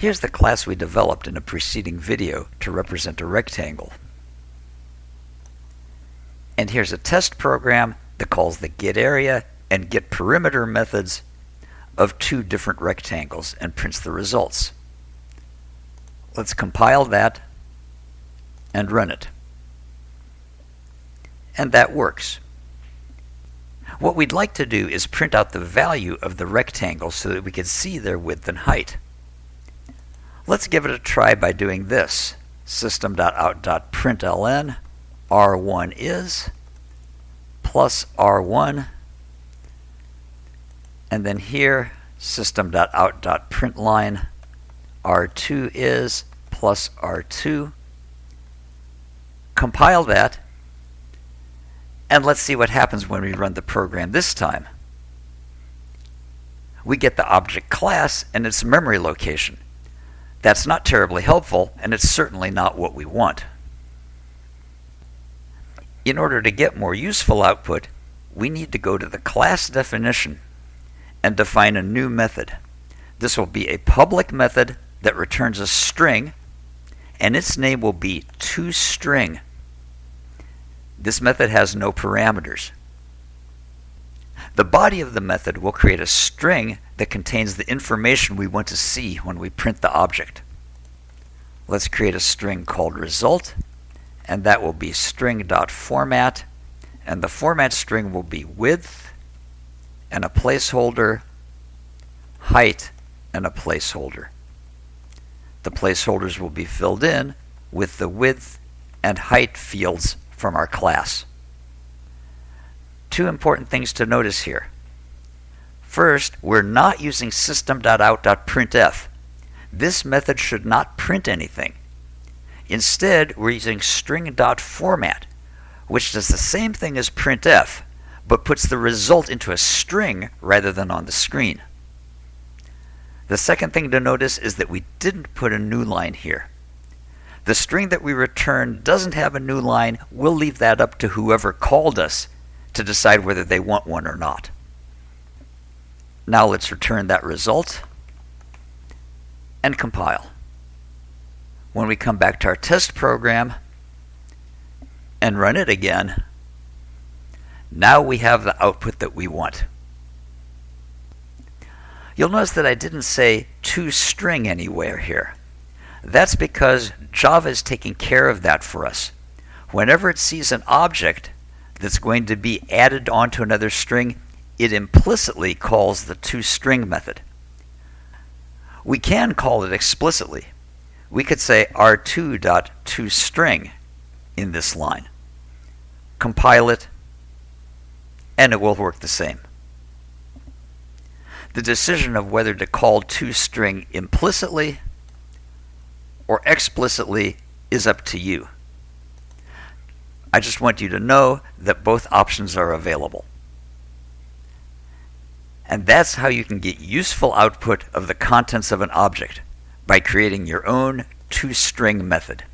Here's the class we developed in a preceding video to represent a rectangle. And here's a test program that calls the getArea and getPerimeter methods of two different rectangles and prints the results. Let's compile that and run it. And that works. What we'd like to do is print out the value of the rectangle so that we can see their width and height. Let's give it a try by doing this. System.out.println R1 is plus R1 and then here system.out.println R2 is plus R2 compile that and let's see what happens when we run the program this time. We get the object class and its memory location. That's not terribly helpful, and it's certainly not what we want. In order to get more useful output, we need to go to the class definition and define a new method. This will be a public method that returns a string, and its name will be toString. This method has no parameters. The body of the method will create a string that contains the information we want to see when we print the object. Let's create a string called result, and that will be string.format, and the format string will be width, and a placeholder, height, and a placeholder. The placeholders will be filled in with the width and height fields from our class. Two important things to notice here. First, we're not using system.out.printf. This method should not print anything. Instead, we're using string.format, which does the same thing as printf, but puts the result into a string rather than on the screen. The second thing to notice is that we didn't put a new line here. The string that we return doesn't have a new line. We'll leave that up to whoever called us to decide whether they want one or not. Now let's return that result and compile. When we come back to our test program and run it again, now we have the output that we want. You'll notice that I didn't say toString anywhere here. That's because Java is taking care of that for us. Whenever it sees an object that's going to be added onto another string, it implicitly calls the toString method. We can call it explicitly. We could say r2.toString in this line. Compile it, and it will work the same. The decision of whether to call toString implicitly or explicitly is up to you. I just want you to know that both options are available. And that's how you can get useful output of the contents of an object by creating your own toString method.